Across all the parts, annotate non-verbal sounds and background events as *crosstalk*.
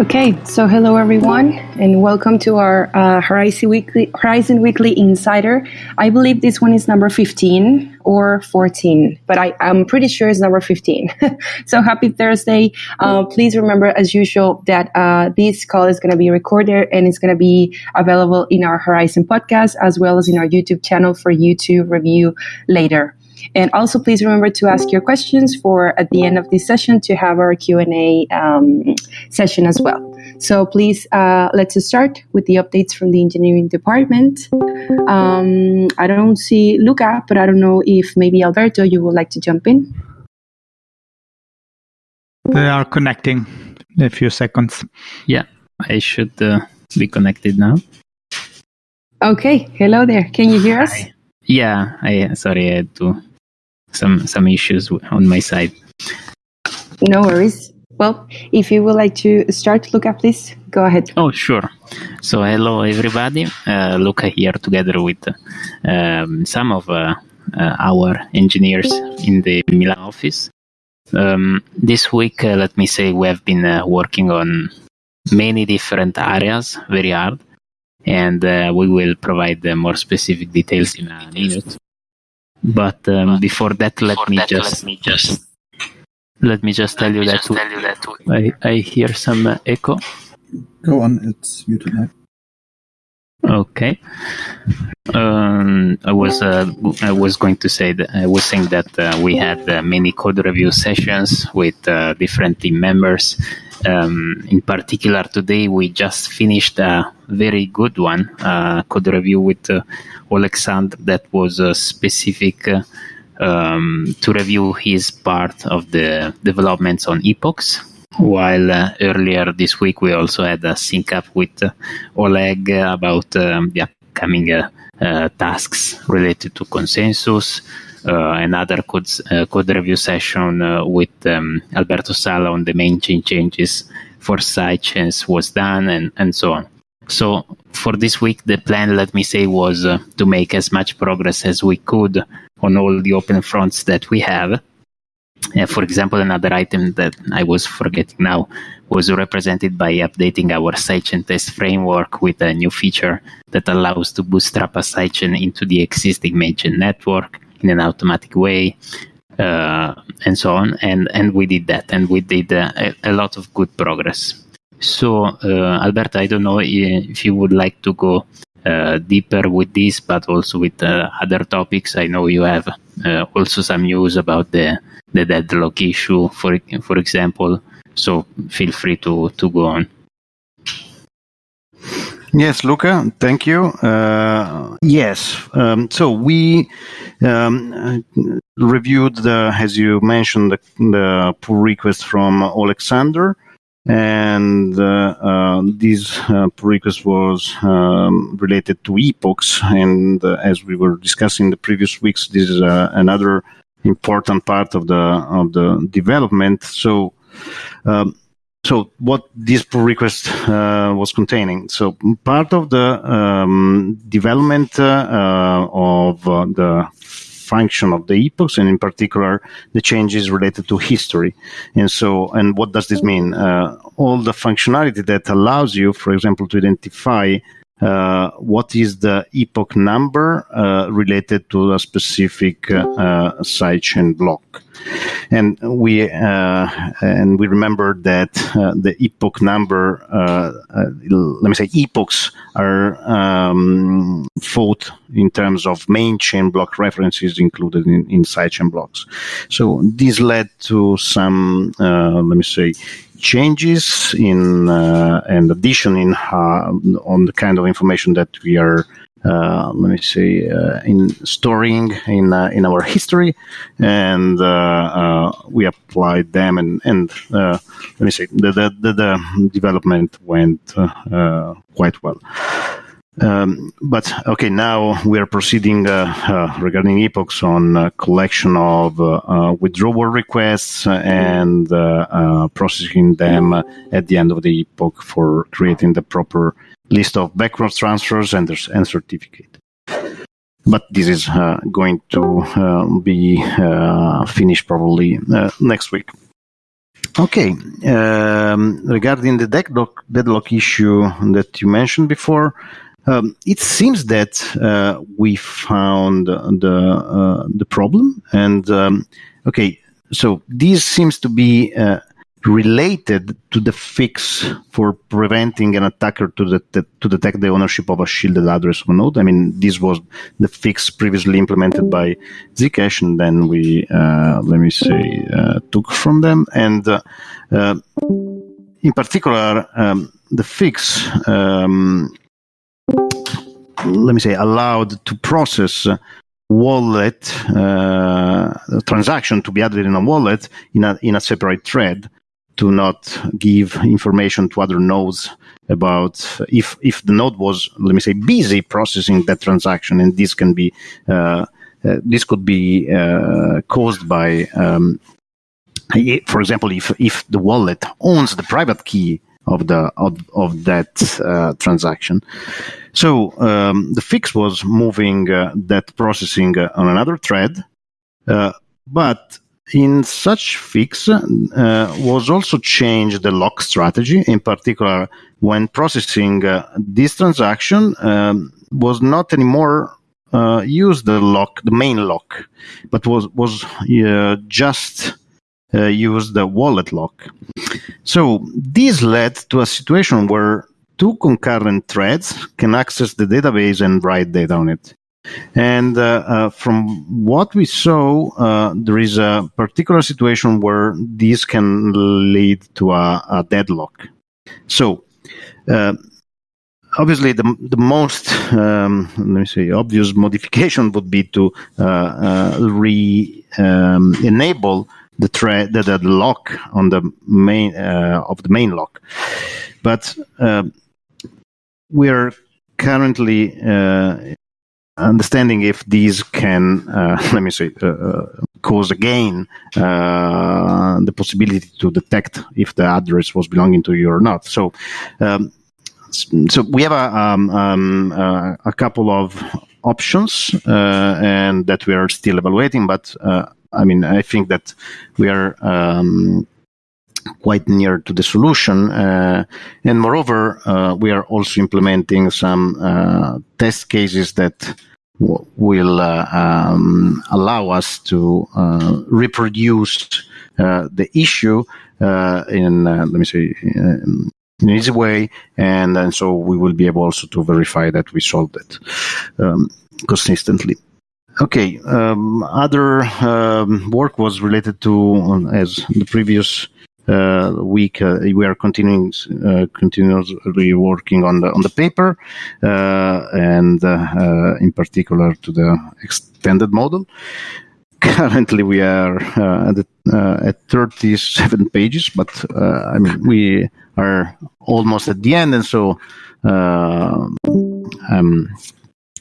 Okay, so hello everyone, and welcome to our uh, Horizen Weekly Horizen Weekly Insider. I believe this one is number fifteen or fourteen, but I, am pretty sure it's number fifteen. *laughs* so happy Thursday! Uh, please remember, as usual, that uh, this call is going to be recorded and it's going to be available in our Horizen podcast as well as in our YouTube channel for you to review later. And also, please remember to ask your questions for at the end of this session to have our Q and A um, session as well. So please, uh, let's start with the updates from the engineering department. Um, I don't see Luca, but I don't know if maybe Alberto, you would like to jump in. They are connecting in a few seconds. Yeah, I should uh, be connected now. Okay, hello there. Can you hear us? Hi. Yeah, I sorry, I had to some some issues on my side. No worries. Well, if you would like to start, Luca, please go ahead. Oh, sure. So, hello everybody. Uh, Luca here together with um, some of uh, uh, our engineers in the Milan office. Um, this week, uh, let me say, we have been uh, working on many different areas, very hard, and uh, we will provide more specific details in a minute. But um, before that, let me that, just let me just let me just tell, you, that just tell you that I, I hear some uh, echo. Go on, it's muted now. Okay. Um, I was uh, I was going to say that I was saying that uh, we had uh, many code review sessions with uh, different team members. Um, in particular, today we just finished a very good one, uh, code review with uh, Alexandre that was uh, specific uh, um, to review his part of the developments on epochs. While uh, earlier this week we also had a sync up with uh, Oleg about um, the upcoming uh, tasks related to consensus. another code, code review session with um, Alberto Sala on the main chain changes for sidechains was done, and, and so on. So for this week, the plan, let me say, was uh, to make as much progress as we could on all the open fronts that we have. Uh, for example, another item that I was forgetting now was represented by updating our sidechain test framework with a new feature that allows to bootstrap a sidechain into the existing mainchain network in an automatic way, uh, and so on. And and we did that, and we did uh, a, a lot of good progress. So, uh, Alberto, I don't know if you would like to go uh, deeper with this, but also with uh, other topics. I know you have uh, also some news about the the deadlock issue, for for example. So feel free to to go on. Yes, Luca, thank you. Uh, yes, um, so we um, reviewed the, as you mentioned, the, the pull request from Alexander, and uh, uh, this uh, request was um, related to epochs. And as we were discussing the previous weeks, this is another important part of the of the development. So. Um, so what this pull request uh, was containing. So part of the um, development uh, of uh, the function of the epochs and in particular the changes related to history. And so, and what does this mean? Uh, all the functionality that allows you, for example, to identify uh, what is the epoch number uh, related to a specific uh, uh sidechain block. And we uh, and we remember that uh, the epoch number, let me say, epochs are um, thought in terms of main chain block references included in, in sidechain blocks. So this led to some, let me say, changes in uh, and addition in uh, on the kind of information that we are uh, let me say uh, in storing in uh, in our history. And uh, we applied them and and let me say the the, the, the development went quite well um, but okay, now we are proceeding uh, uh, regarding epochs on a collection of uh, uh withdrawal requests and uh, uh, processing them at the end of the epoch for creating the proper list of backwards transfers and, and certificate. But this is going to be finished probably next week. okay. Um, regarding the deadlock, deadlock issue that you mentioned before, um, it seems that uh, we found the uh, the problem, and um, okay, so this seems to be uh, related to the fix for preventing an attacker to, the, to detect the ownership of a shielded address a node. I mean, this was the fix previously implemented by Zcash, and then we, uh, let me say, uh, took from them. And uh, uh in particular, um, the fix, um, let me say, allowed to process wallet uh, transaction to be added in a wallet in a in a separate thread to not give information to other nodes about if if the node was let me say busy processing that transaction and this can be uh, uh, this could be uh, caused by um, for example if if the wallet owns the private key of the of, of that uh, transaction so um, the fix was moving uh, that processing uh, on another thread but in such fix uh, was also changed the lock strategy. In particular, when processing uh, this transaction um, was not anymore uh, use the lock, the main lock, but was was uh, just uh, use the wallet lock. So this led to a situation where two concurrent threads can access the database and write data on it. And uh, uh, from what we saw, uh, there is a particular situation where this can lead to a, a deadlock. So, uh, obviously, the, the most, um, let me say, obvious *laughs* modification would be to uh, uh, re um, enable the the, the, lock on the main of the main lock. But we are currently understanding if these can, uh, *laughs* let me say, uh, uh, cause again uh, the possibility to detect if the address was belonging to you or not. So, um, so we have a, um, um, uh, a couple of options uh, and that we are still evaluating. But I mean, I think that we are. Um, quite near to the solution. Uh, and moreover, uh, we are also implementing some uh, test cases that will uh, um, allow us to uh, reproduce uh, the issue in, let me say, in an easy way, and, and so we will be able also to verify that we solved it um, consistently. Okay, um, other um, work was related to, as the previous uh, week uh, we are continuing uh, continuously working on the on the paper and in particular to the extended model. *laughs* Currently we are uh, at, uh, at 37 pages but uh, i mean we are almost at the end and so i'm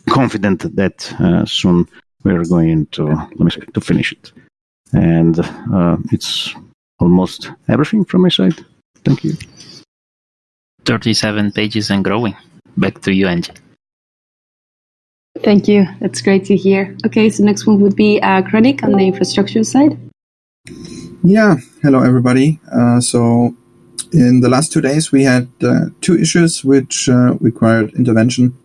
confident that soon we're going to let me say to finish it and it's almost everything from my side. Thank you. 37 pages and growing. Back to you, Angie. Thank you. That's great to hear. Okay, so next one would be uh, Kronik on the infrastructure side. Yeah, hello everybody. Uh, so, in the last two days, we had uh, two issues which uh, required intervention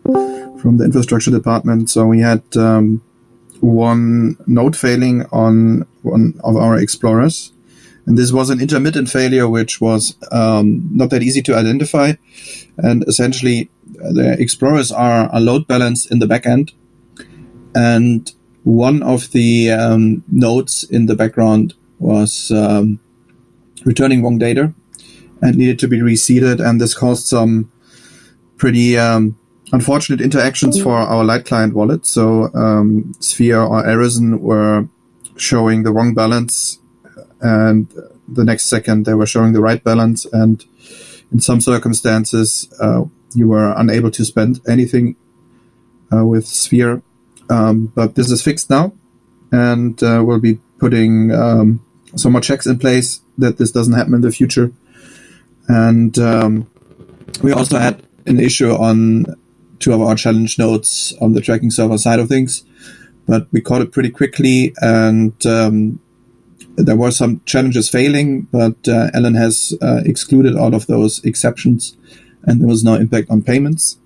from the infrastructure department. So, we had um, one node failing on one of our explorers, and this was an intermittent failure, which was um, not that easy to identify. And essentially, the explorers are a load balanced in the backend. And one of the um, nodes in the background was um, returning wrong data and needed to be reseeded. And this caused some pretty um, unfortunate interactions for our light client wallet. So um, Sphere or Arisen were showing the wrong balance and the next second they were showing the right balance and in some circumstances uh, you were unable to spend anything uh, with sphere. Um, but this is fixed now and uh, we'll be putting um, some more checks in place that this doesn't happen in the future. And um, we also had an issue on two of our challenge nodes on the tracking server side of things but we caught it pretty quickly and um, there were some challenges failing, but uh, Alan has uh, excluded all of those exceptions, and there was no impact on payments.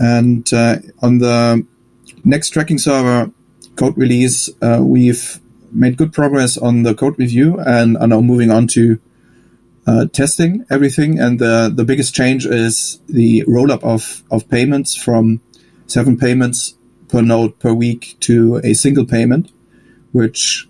And uh, on the next tracking server code release, uh, we've made good progress on the code review and are now moving on to uh, testing everything. And the, the biggest change is the roll up of, of payments from seven payments per node per week to a single payment, which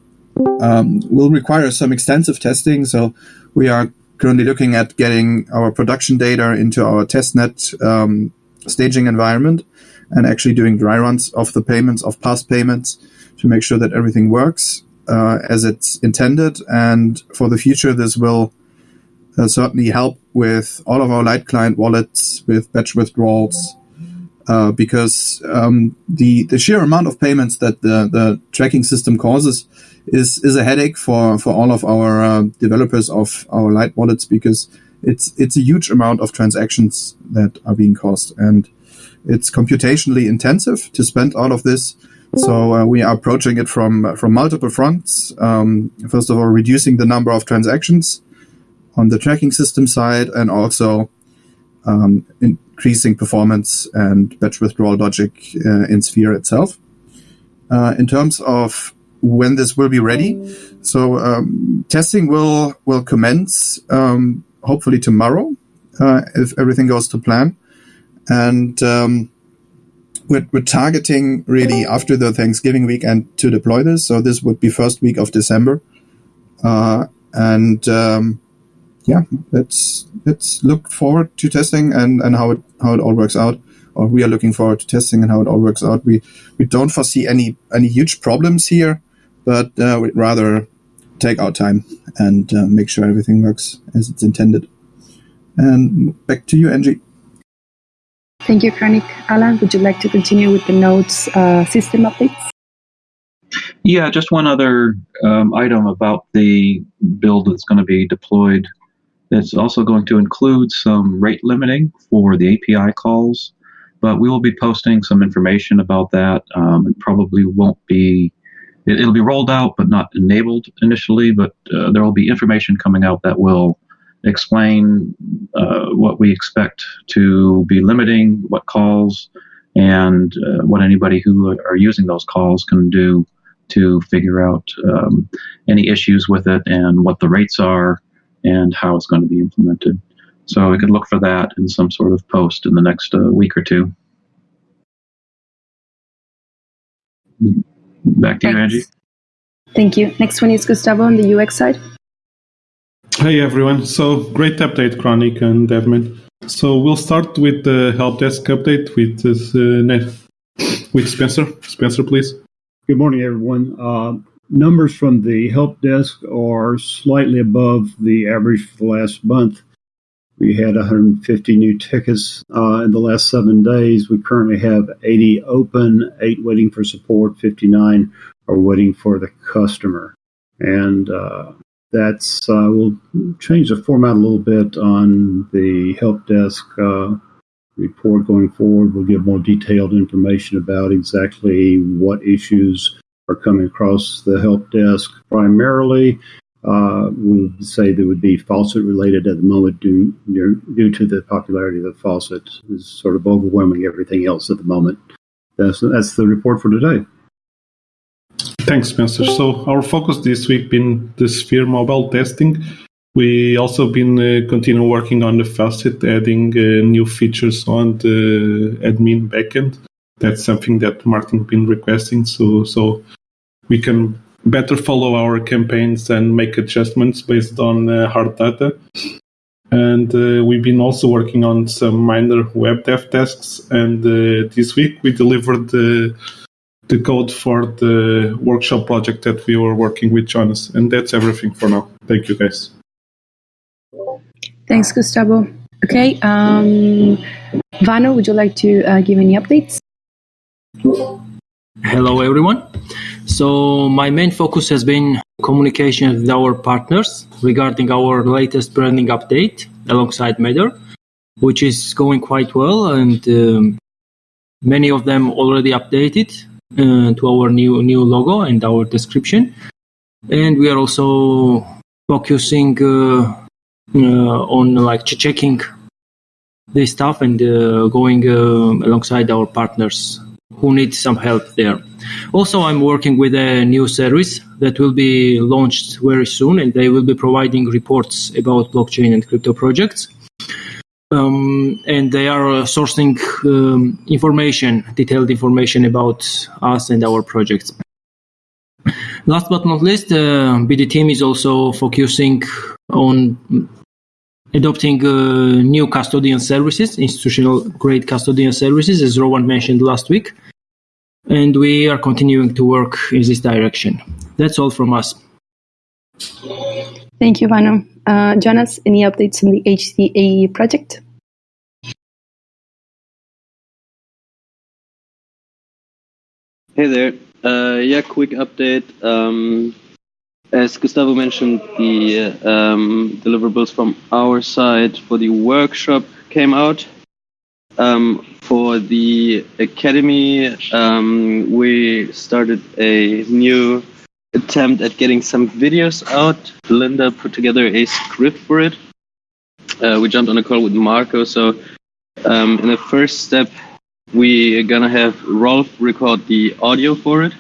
um, will require some extensive testing. So we are currently looking at getting our production data into our testnet um, staging environment and actually doing dry runs of the payments of past payments to make sure that everything works uh, as it's intended. And for the future, this will certainly help with all of our light client wallets with batch withdrawals. Uh, because um, the the sheer amount of payments that the, the tracking system causes is is a headache for, for all of our uh, developers of our light wallets because it's it's a huge amount of transactions that are being caused and it's computationally intensive to spend all of this. So uh, we are approaching it from from multiple fronts. Um, first of all, reducing the number of transactions on the tracking system side, and also um, increasing performance and batch withdrawal logic uh, in Sphere itself. Uh, in terms of when this will be ready, so um, testing will will commence um, hopefully tomorrow uh, if everything goes to plan, and um, we're, we're targeting really after the Thanksgiving weekend to deploy this. So this would be first week of December, uh, and um, yeah, let's let's look forward to testing and, and how it how it all works out. Or we are looking forward to testing and how it all works out. We we don't foresee any any huge problems here, but uh, we'd rather take our time and uh, make sure everything works as it's intended. And back to you, Angie. Thank you, Kranik. Alan, would you like to continue with the nodes uh, system updates? Yeah, just one other um, item about the build that's going to be deployed. It's also going to include some rate limiting for the API calls, but we will be posting some information about that. Um, it probably won't be, it, will be rolled out but not enabled initially, but uh, there will be information coming out that will explain uh, what we expect to be limiting, what calls, and uh, what anybody who are using those calls can do to figure out um, any issues with it and what the rates are and how it's going to be implemented. So we could look for that in some sort of post in the next uh, week or two. Back to Thanks. you, Angie. Thank you. Next one is Gustavo on the UX side. Hey everyone. So great update, Chronic and Devman. So we'll start with the help desk update with uh, with Spencer. Spencer, please. Good morning, everyone. Uh, numbers from the help desk are slightly above the average for the last month. We had 150 new tickets uh, in the last seven days. We currently have 80 open, eight waiting for support, 59 are waiting for the customer. And uh, that's uh, we'll change the format a little bit on the help desk uh, report going forward. We'll give more detailed information about exactly what issues are coming across the help desk. Primarily, uh, we would say that would be faucet related at the moment due, due to the popularity of the faucet is sort of overwhelming everything else at the moment. That's, that's the report for today. Thanks, Spencer. So our focus this week been the Sphere mobile testing. We also been uh, continue working on the faucet, adding uh, new features on the admin backend. That's something that Martin been requesting. So so we can better follow our campaigns and make adjustments based on uh, hard data. And uh, we've been also working on some minor web dev tasks. And uh, this week we delivered the the code for the workshop project that we were working with Jonas. And that's everything for now. Thank you, guys. Thanks, Gustavo. Okay, um, Vano, would you like to uh, give any updates? Hello, everyone. So, my main focus has been communication with our partners regarding our latest branding update alongside Matter, which is going quite well, and um, many of them already updated uh, to our new new logo and our description. and we are also focusing uh, uh, on like checking this stuff and uh, going uh, alongside our partners who need some help there. Also, I'm working with a new service that will be launched very soon, and they will be providing reports about blockchain and crypto projects. Um, and they are uh, sourcing um, information, detailed information about us and our projects. Last but not least, uh, BD team is also focusing on adopting uh, new custodian services, institutional grade custodian services, as Rowan mentioned last week. And we are continuing to work in this direction. That's all from us. Thank you, Vano. Uh, Jonas, any updates on the HCA project? Hey there. Uh, yeah, quick update. Um, as Gustavo mentioned, the um, deliverables from our side for the workshop came out. Um, for the academy, um, we started a new attempt at getting some videos out. Linda put together a script for it. Uh, we jumped on a call with Marco. So, um, in the first step, we are gonna have Rolf record the audio for it.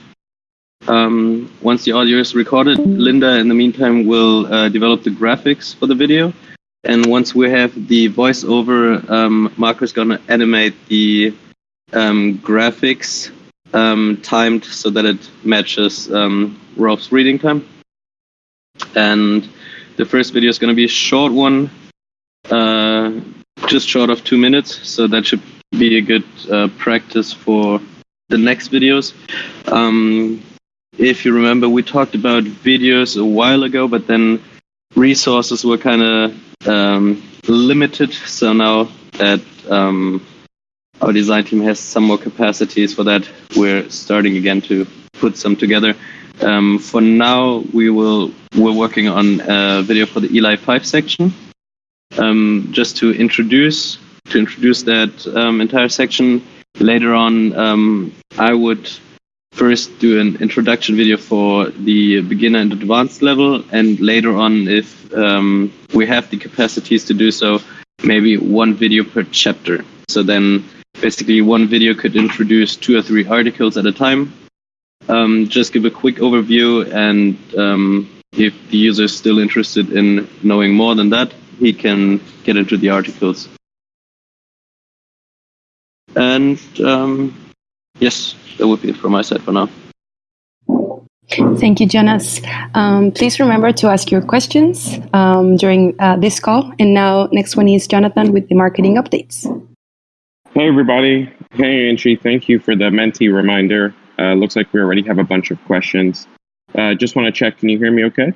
Um, once the audio is recorded, Linda, in the meantime, will uh, develop the graphics for the video. And once we have the voiceover, um, Marco's gonna animate the um, graphics um, timed so that it matches um, Rolf's reading time. And the first video is gonna be a short one, uh, just short of two minutes. So that should be a good uh, practice for the next videos. Um, if you remember, we talked about videos a while ago, but then resources were kind of um, limited. So now that um, our design team has some more capacities for that, we're starting again to put some together. Um, for now, we will we're working on a video for the Eli 5 section, um, just to introduce to introduce that um, entire section. Later on, um, I would first do an introduction video for the beginner and advanced level, and later on, if um, we have the capacities to do so, maybe one video per chapter. So then, basically, one video could introduce two or three articles at a time. Um, just give a quick overview, and um, if the user is still interested in knowing more than that, he can get into the articles. And um, yes, that would be it from my side for now. Thank you, Jonas. Um, please remember to ask your questions um, during uh, this call. And now, next one is Jonathan with the marketing updates. Hey, everybody. Hey, Angie. Thank you for the mentee reminder. Uh, looks like we already have a bunch of questions. Uh, just want to check. Can you hear me okay?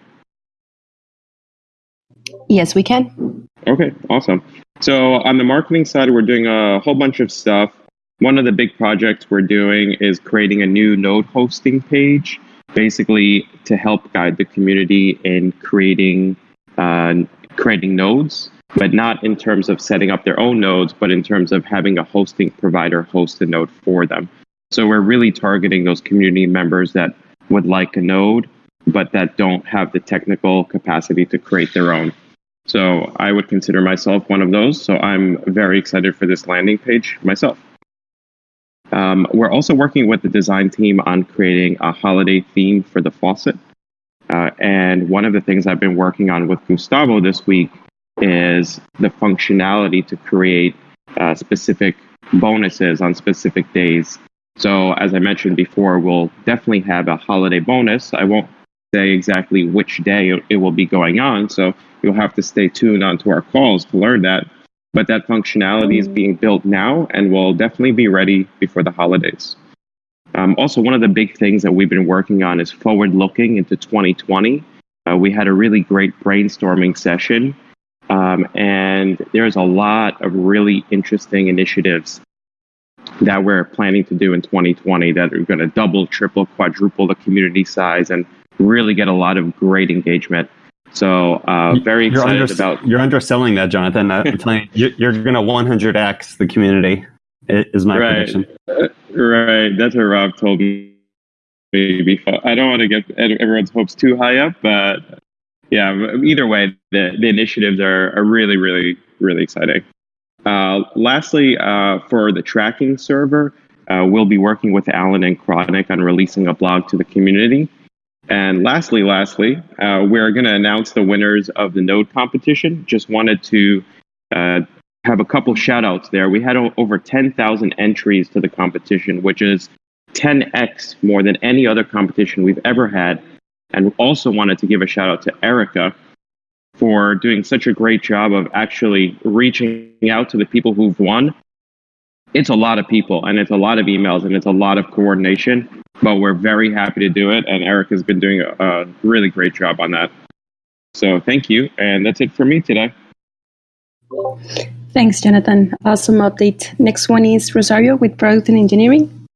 Yes, we can. Okay, awesome. So, on the marketing side, we're doing a whole bunch of stuff. One of the big projects we're doing is creating a new node hosting page, basically to help guide the community in creating uh, creating nodes, but not in terms of setting up their own nodes, but in terms of having a hosting provider host a node for them. So we're really targeting those community members that would like a node, but that don't have the technical capacity to create their own. So I would consider myself one of those. So I'm very excited for this landing page myself. Um, we're also working with the design team on creating a holiday theme for the faucet. Uh, and one of the things I've been working on with Gustavo this week is the functionality to create uh, specific bonuses on specific days. So, as I mentioned before, we'll definitely have a holiday bonus. I won't say exactly which day it will be going on, so you'll have to stay tuned onto our calls to learn that. But that functionality is being built now and will definitely be ready before the holidays. Um, also, one of the big things that we've been working on is forward looking into 2020. Uh, we had a really great brainstorming session, um, and there's a lot of really interesting initiatives that we're planning to do in 2020 that are going to double, triple, quadruple the community size and really get a lot of great engagement. So uh, very you're excited under, about. You're underselling that, Jonathan. I'm telling you, you're, going to 100x the community. Is my right, prediction. Uh, right. That's what Rob told me. fun. I don't want to get everyone's hopes too high up, but yeah, either way, the, the initiatives are, are really, really, really exciting. Uh, lastly, uh, for the tracking server, uh, we'll be working with Alan and Chronic on releasing a blog to the community. And lastly, lastly, uh, we're going to announce the winners of the node competition. Just wanted to uh, have a couple shout outs there. We had o- over 10,000 entries to the competition, which is 10x more than any other competition we've ever had. And also wanted to give a shout out to Erica for doing such a great job of actually reaching out to the people who've won. It's a lot of people and it's a lot of emails and it's a lot of coordination, but we're very happy to do it. And Eric has been doing a, a really great job on that. So thank you. And that's it for me today. Thanks, Jonathan. Awesome update. Next one is Rosario with Product and Engineering.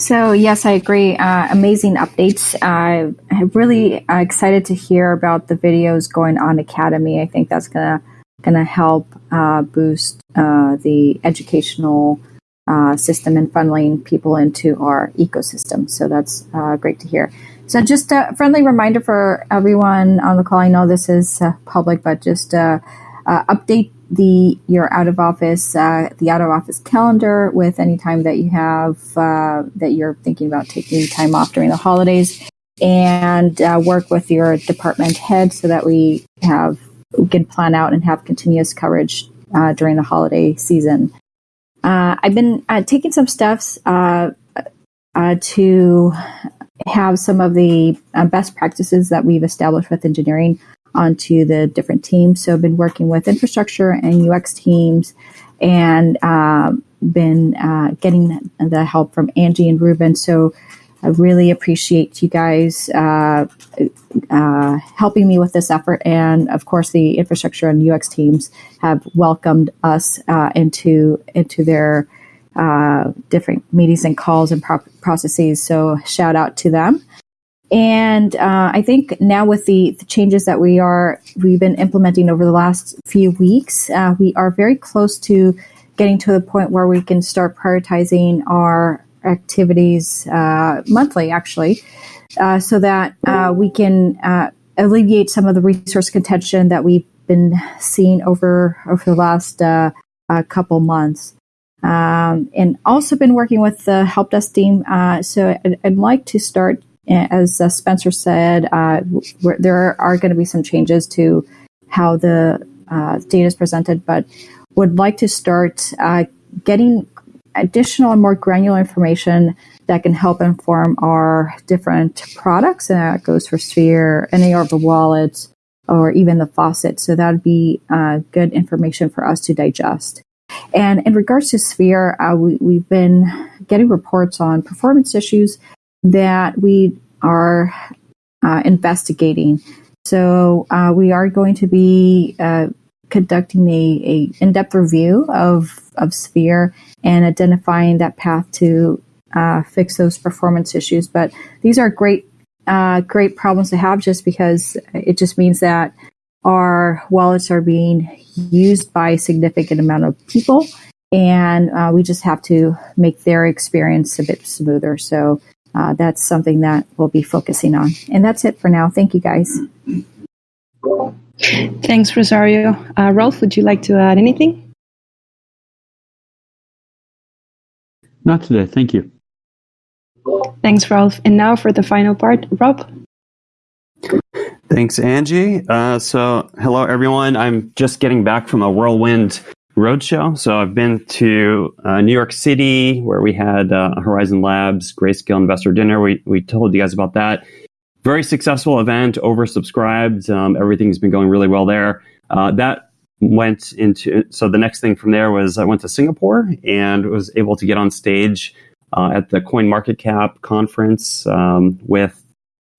So yes, I agree. Uh, amazing updates. Uh, I'm really uh, excited to hear about the videos going on Academy. I think that's gonna gonna help uh, boost uh, the educational uh, system and funneling people into our ecosystem. So that's great to hear. So just a friendly reminder for everyone on the call. I know this is public, but just update the your out of office uh, the out of office calendar with any time that you have uh, that you're thinking about taking time off during the holidays and uh, work with your department head so that we have we can plan out and have continuous coverage uh, during the holiday season uh, i've been uh, taking some steps to have some of the best practices that we've established with engineering onto the different teams. So I've been working with infrastructure and UX teams and uh, been uh, getting the help from Angie and Ruben. So I really appreciate you guys uh, uh helping me with this effort. And of course, the infrastructure and UX teams have welcomed us uh, into into their uh, different meetings and calls and pro- processes. So shout out to them. And uh, I think now with the, the, changes that we are we've been implementing over the last few weeks, uh, we are very close to getting to the point where we can start prioritizing our activities uh, monthly, actually, uh, so that uh, we can alleviate some of the resource contention that we've been seeing over over the last couple months. Um, and also been working with the help desk team. so I'd, I'd like to start as uh, Spencer said, uh, there are going to be some changes to how the uh, data is presented, but would like to start getting additional and more granular information that can help inform our different products. And that goes for Sphere, any of the wallets, or even the faucet. So that would be uh, good information for us to digest. And in regards to Sphere, uh, we, we've been getting reports on performance issues that we are uh, investigating. So uh, we are going to be uh, conducting a, a, in-depth review of of Sphere and identifying that path to uh, fix those performance issues. But these are great uh, great problems to have, just because it just means that our wallets are being used by a significant amount of people and uh, we just have to make their experience a bit smoother. So uh, that's something that we'll be focusing on. And that's it for now. Thank you, guys. Thanks, Rosario. Uh, Rolf, would you like to add anything? Not today. Thank you. Thanks, Rolf. And now for the final part, Rob. Thanks, Angie. Uh, so, hello, everyone. I'm just getting back from a whirlwind roadshow. So I've been to uh, New York City where we had uh, Horizen Labs Grayscale Investor Dinner. We we told you guys about that. Very successful event, oversubscribed. Um, everything's been going really well there. Uh, that went into so the next thing from there was I went to Singapore and was able to get on stage uh, at the Coin Market Cap conference um, with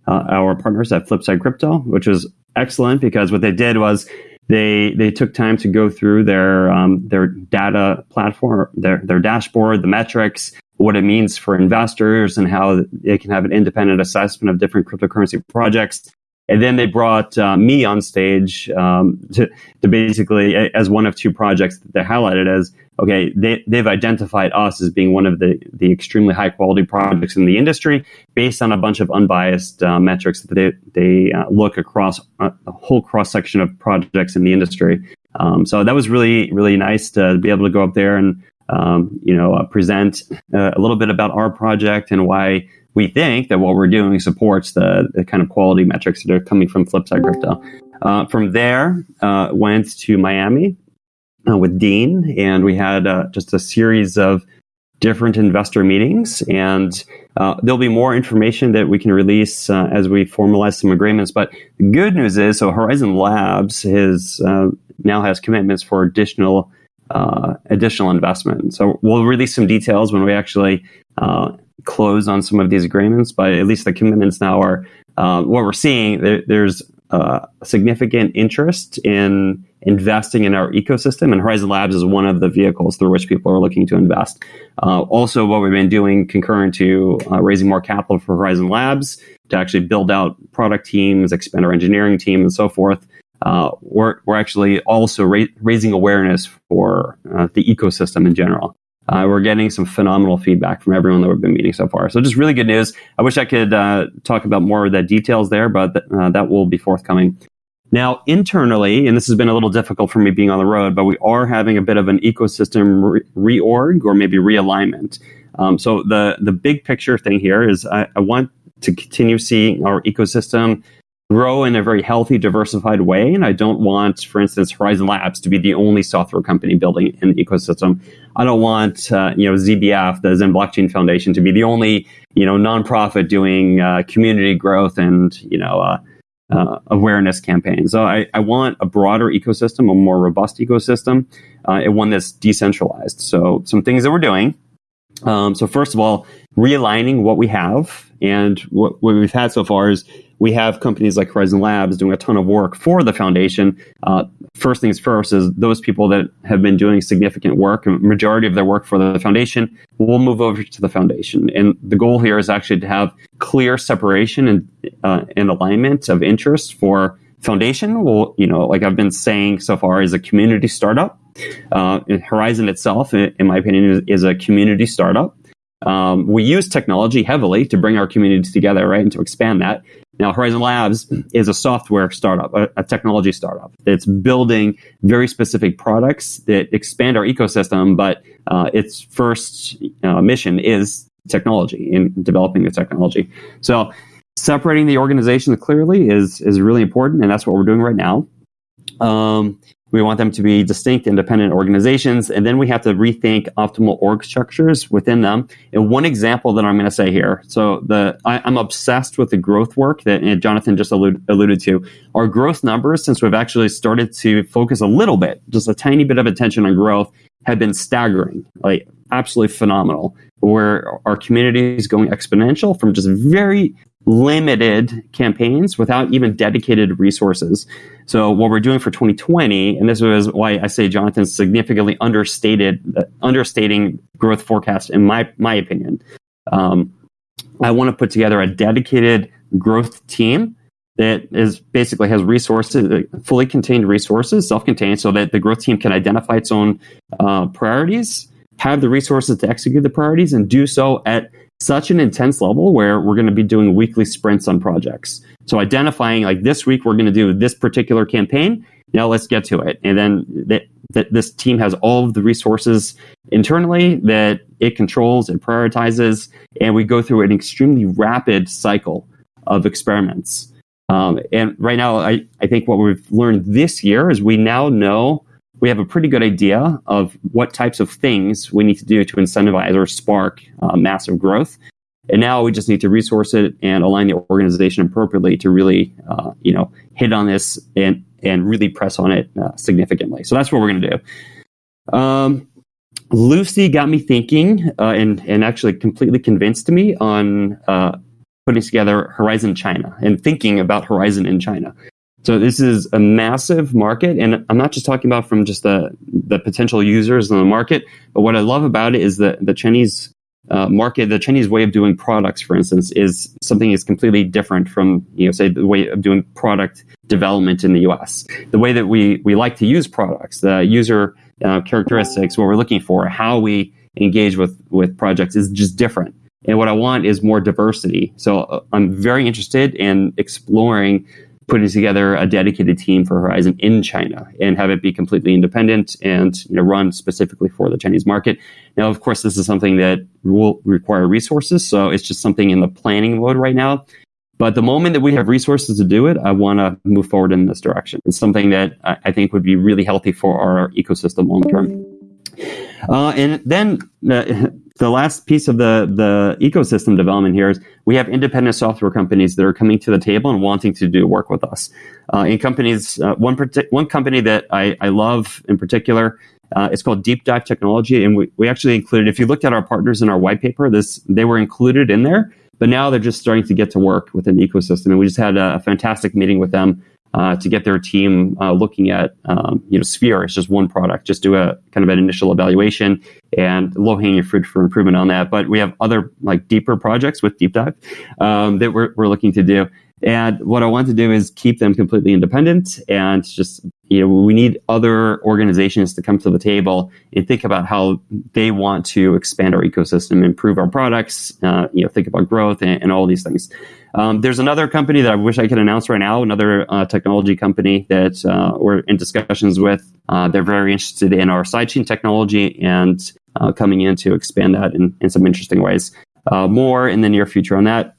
uh, our partners at Flipside Crypto, which was excellent because what they did was they they took time to go through their um, their data platform, their their dashboard, the metrics, what it means for investors, and how they can have an independent assessment of different cryptocurrency projects. And then they brought uh, me on stage um, to, to basically, as one of two projects that they highlighted as, okay, they, they've identified us as being one of the, the extremely high quality projects in the industry based on a bunch of unbiased uh, metrics that they, they uh, look across a, a whole cross section of projects in the industry. Um, so that was really, really nice to be able to go up there and, um, you know, uh, present uh, a little bit about our project and why we think that what we're doing supports the, the kind of quality metrics that are coming from Flipside Crypto. Uh, from there, uh, went to Miami uh, with Dean, and we had uh, just a series of different investor meetings. And there'll be more information that we can release as we formalize some agreements. But the good news is, so Horizen Labs has now has commitments for additional additional investment. So we'll release some details when we actually close on some of these agreements, but at least the commitments now are uh, what we're seeing. There, there's uh, significant interest in investing in our ecosystem, and Horizen Labs is one of the vehicles through which people are looking to invest. Uh, also, what we've been doing concurrent to uh, raising more capital for Horizen Labs to actually build out product teams, expand our engineering team, and so forth. Uh, we're, we're actually also ra- raising awareness for uh, the ecosystem in general. Uh, we're getting some phenomenal feedback from everyone that we've been meeting so far. So just really good news. I wish I could uh, talk about more of the details there, but th- uh, that will be forthcoming. Now, internally, and this has been a little difficult for me being on the road, but we are having a bit of an ecosystem re- reorg or maybe realignment. Um, so the the big picture thing here is I, I want to continue seeing our ecosystem grow in a very healthy, diversified way. And I don't want, for instance, Horizen Labs to be the only software company building an ecosystem. I don't want, uh, you know, ZBF, the Zen Blockchain Foundation, to be the only, you know, nonprofit doing uh, community growth and, you know, uh, uh awareness campaigns. So I, I, want a broader ecosystem, a more robust ecosystem, uh, and one that's decentralized. So some things that we're doing. Um, so first of all, realigning what we have and what, what we've had so far is we have companies like Horizen Labs doing a ton of work for the foundation. Uh, first things first is those people that have been doing significant work, majority of their work for the foundation, will move over to the foundation. And the goal here is actually to have clear separation and, uh, and alignment of interest for foundation. Well, you know, like I've been saying so far, is a community startup. Uh, Horizen itself, in my opinion, is, is a community startup. Um, we use technology heavily to bring our communities together, right, and to expand that. Now, Horizen Labs is a software startup, a, a, technology startup that's building very specific products that expand our ecosystem, but uh, its first uh, mission is technology in developing the technology. So, separating the organization clearly is is really important, and that's what we're doing right now. Um, we want them to be distinct, independent organizations, and then we have to rethink optimal org structures within them. And one example that I'm going to say here, so the I, am obsessed with the growth work that Jonathan just allude, alluded to. Our growth numbers, since we've actually started to focus a little bit, just a tiny bit of attention on growth, have been staggering, like absolutely phenomenal. Where our community is going exponential from just very limited campaigns without even dedicated resources. So what we're doing for 2020, and this was why I say Jonathan significantly understated, uh, understating growth forecast in my my opinion. Um, I want to put together a dedicated growth team that is basically has resources, uh, fully contained resources, self-contained, so that the growth team can identify its own uh, priorities, have the resources to execute the priorities, and do so at such an intense level where we're going to be doing weekly sprints on projects. So identifying like this week we're going to do this particular campaign. Now let's get to it. And then that, that this team has all of the resources internally that it controls, and prioritizes, and we go through an extremely rapid cycle of experiments. Um, and right now, I, I think what we've learned this year is we now know we have a pretty good idea of what types of things we need to do to incentivize or spark uh, massive growth. And now we just need to resource it and align the organization appropriately to really, uh, you know, hit on this and and really press on it uh, significantly. So that's what we're going to do. Um, Lucy got me thinking uh, and and actually completely convinced me on uh, putting together Horizen China and thinking about Horizen in China. So this is a massive market, and I'm not just talking about from just the the potential users in the market, but what I love about it is that the Chinese uh, market, the Chinese way of doing products, for instance, is something is completely different from, you know, say the way of doing product development in the U.S. The way that we we like to use products, the user uh, characteristics, what we're looking for, how we engage with with projects is just different. And what I want is more diversity. So uh, I'm very interested in exploring putting together a dedicated team for Horizen in China and have it be completely independent and you know, run specifically for the Chinese market. Now, of course, this is something that will require resources, so it's just something in the planning mode right now. But the moment that we have resources to do it, I want to move forward in this direction. It's something that I think would be really healthy for our ecosystem long term. Uh, and then uh, the last piece of the the ecosystem development here is we have independent software companies that are coming to the table and wanting to do work with us. Uh, in companies, uh, one one company that I, I love in particular. Uh, it's called Deep Dive Technology, and we, we actually included. If you looked at our partners in our white paper, this they were included in there, but now they're just starting to get to work within the ecosystem. And we just had a, a fantastic meeting with them uh, to get their team uh, looking at um, you know Sphere. It's just one product. Just do a kind of an initial evaluation and low hanging fruit for improvement on that. But we have other like deeper projects with Deep Dive um, that we're, we're looking to do. And what I want to do is keep them completely independent and just, you know, we need other organizations to come to the table and think about how they want to expand our ecosystem, improve our products, uh, you know, think about growth and, and all these things. Um, there's another company that I wish I could announce right now, another uh, technology company that uh, we're in discussions with. Uh, they're very interested in our sidechain technology and uh, coming in to expand that in, in some interesting ways. Uh, more in the near future on that.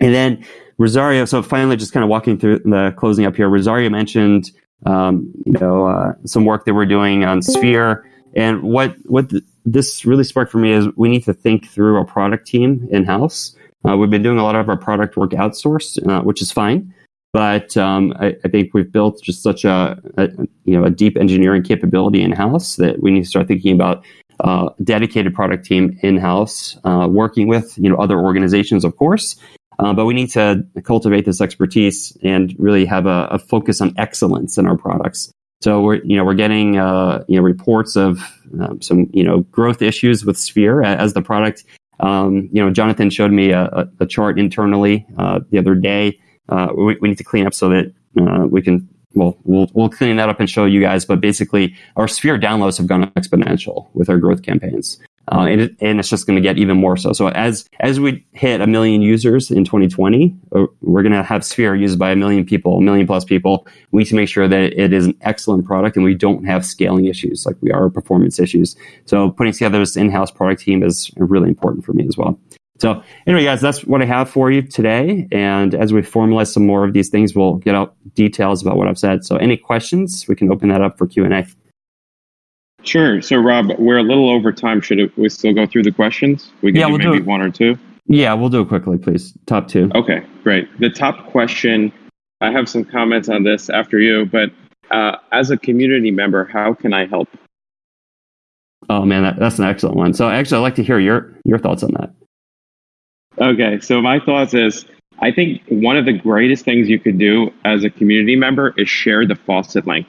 And then Rosario, so finally just kind of walking through the closing up here, Rosario mentioned um, you know uh, some work that we're doing on Sphere. And what what th- this really sparked for me is we need to think through a product team in house uh, we've been doing a lot of our product work outsourced, uh, which is fine. But um, I, I, think we've built just such a, a, you know a deep engineering capability in house that we need to start thinking about uh, dedicated product team in house, uh, working with you know other organizations, of course. Uh, but we need to cultivate this expertise and really have a, a, focus on excellence in our products. So we're you know we're getting uh, you know reports of um, some you know growth issues with Sphere as the product um, you know, Jonathan showed me a, a chart internally uh, the other day. Uh, we, we, need to clean up so that uh, we can. Well, we'll we'll clean that up and show you guys. But basically, our Sphere downloads have gone exponential with our growth campaigns. Uh, and, it, and it's just going to get even more so. So as as we hit a million users in 2020, uh, we're going to have Sphere used by a million people, a million plus people. We need to make sure that it is an excellent product and we don't have scaling issues like we are performance issues. So putting together this in-house product team is really important for me as well. So anyway, guys, that's what I have for you today. And as we formalize some more of these things, we'll get out details about what I've said. So any questions, we can open that up for Q&A. Sure. So, Rob, we're a little over time. Should we still go through the questions? We can yeah, do we'll maybe do one or two. Yeah, we'll do it quickly, please. Top two. Okay, great. The top question. I have some comments on this after you, but uh, as a community member, how can I help? Oh man, that, that's an excellent one. So, actually, I'd like to hear your your thoughts on that. Okay, so my thoughts is I think one of the greatest things you could do as a community member is share the faucet link.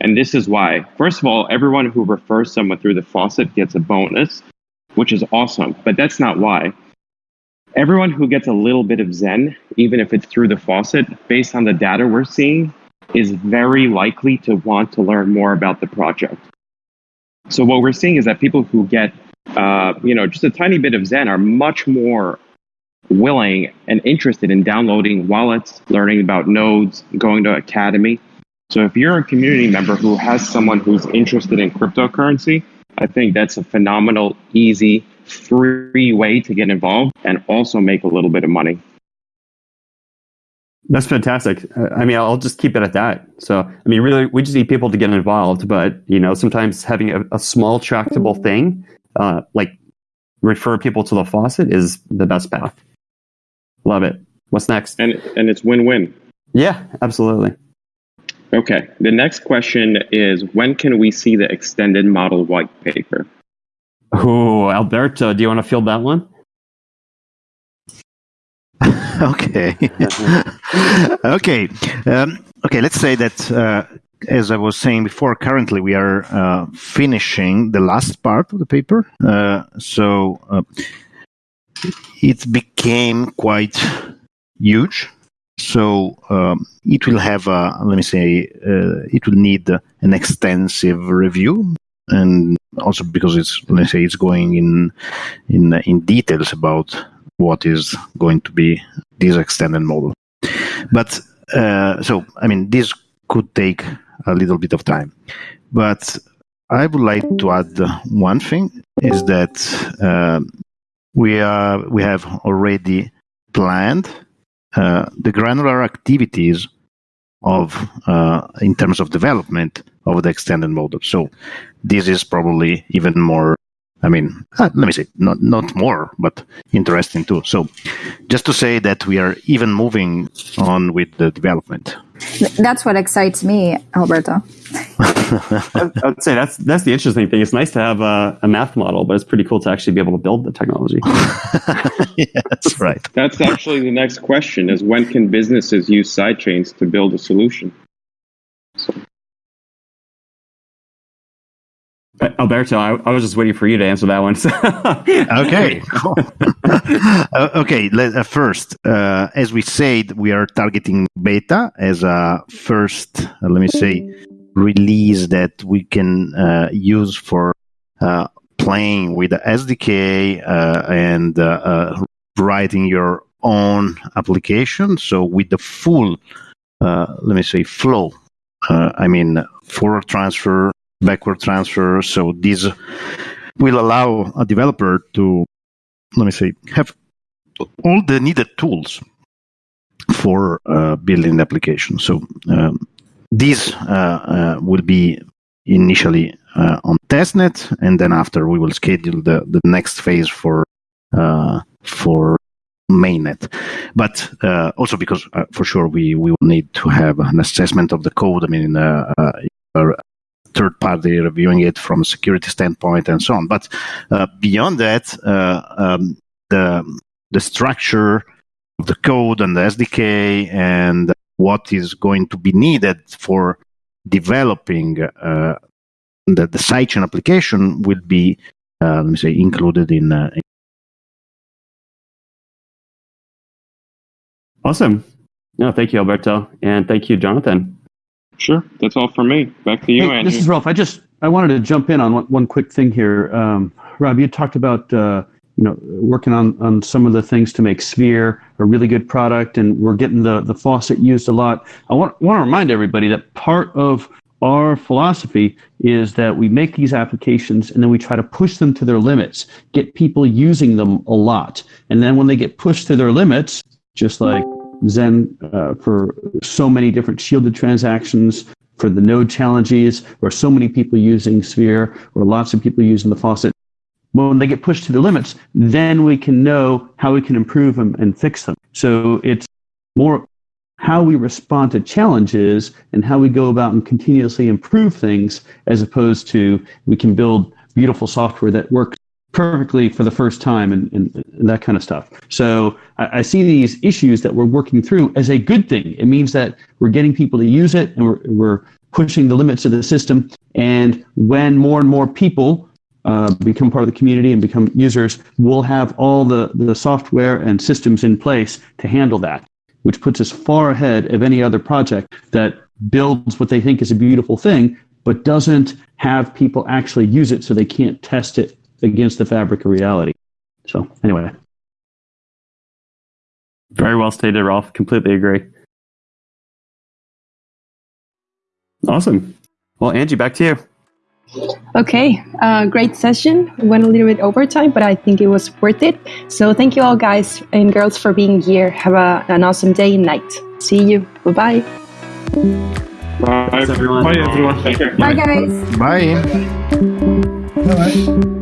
And this is why. First of all, everyone who refers someone through the faucet gets a bonus, which is awesome. But that's not why. Everyone who gets a little bit of Zen, even if it's through the faucet, based on the data we're seeing, is very likely to want to learn more about the project. So what we're seeing is that people who get, uh, you know, just a tiny bit of Zen are much more willing and interested in downloading wallets, learning about nodes, going to academy. So if you're a community member who has someone who's interested in cryptocurrency, I think that's a phenomenal, easy, free way to get involved and also make a little bit of money. That's fantastic. I mean, I'll just keep it at that. So, I mean, really, we just need people to get involved. But you know, sometimes having a, a small, tractable thing, uh, like refer people to the faucet, is the best path. Love it. What's next? And and it's win-win. Yeah, absolutely. Okay. The next question is when can we see the extended model white paper? Oh, Alberto, do you want to field that one? *laughs* okay. *laughs* okay. Um, okay, let's say that, uh, as I was saying before, currently we are uh, finishing the last part of the paper. Uh, so, uh, it became quite huge. So um, it will have, a, let me say, uh, it will need an extensive review, and also because it's, let me say, it's going in in in details about what is going to be this extended model. But uh, so, I mean, this could take a little bit of time. But I would like to add one thing is that uh, we are we have already planned uh, the granular activities of uh, in terms of development of the extended model. So this is probably even more. I mean, uh, let me say not not more, but interesting too. So just to say that we are even moving on with the development. That's what excites me, Alberto. *laughs* I would say that's that's the interesting thing. It's nice to have a, a, math model, but it's pretty cool to actually be able to build the technology. *laughs* yeah, that's right. That's actually the next question: is when can businesses use sidechains to build a solution? Alberto, I, I, was just waiting for you to answer that one. *laughs* okay, uh, *laughs* okay, let, uh, first, uh, as we said, we are targeting beta as a first, uh, let me say, release that we can uh, use for uh, playing with the SDK and writing your own application. So with the full, let me say, flow. I mean, forward transfer backward transfer. So this will allow a developer to, let me say, have all the needed tools for uh, building the application. So um, this uh, uh, will be initially uh, on testnet, and then after we will schedule the, the next phase for uh, for mainnet. But uh, also because for sure we, we will need to have an assessment of the code. I mean, third party reviewing it from a security standpoint and so on. But uh, beyond that, uh, um, the the structure of the code and the SDK and what is going to be needed for developing uh, the, the sidechain application will be, uh, let me say, included in. Uh, in awesome. No, thank you, Alberto, and thank you, Jonathan. Sure, that's all for me. Back to you, hey, Andy. This is Rolf. I just I wanted to jump in on one, one quick thing here. Um, Rob, you talked about uh, you know working on on some of the things to make Sphere a really good product, and we're getting the the faucet used a lot. I want want to remind everybody that part of our philosophy is that we make these applications and then we try to push them to their limits, get people using them a lot. And then when they get pushed to their limits, just like Zen uh, for so many different shielded transactions, for the node challenges, or so many people using Sphere, or lots of people using the faucet. When they get pushed to the limits, then we can know how we can improve them and fix them. So it's more how we respond to challenges and how we go about and continuously improve things as opposed to we can build beautiful software that works perfectly for the first time and, and, and that kind of stuff. So I, I, see these issues that we're working through as a good thing. It means that we're getting people to use it and we're, we're pushing the limits of the system. And when more and more people uh, become part of the community and become users, we'll have all the, the software and systems in place to handle that, which puts us far ahead of any other project that builds what they think is a beautiful thing, but doesn't have people actually use it so they can't test it against the fabric of reality. So anyway. Very well stated, Rolf. Completely agree. Awesome. Well, Angie, back to you. Okay, uh, great session. Went a little bit over time, but I think it was worth it. So thank you all, guys and girls, for being here. Have a, an awesome day and night. See you. Bye-bye. Bye, everyone. Bye, everyone. Bye, guys. Bye. Bye.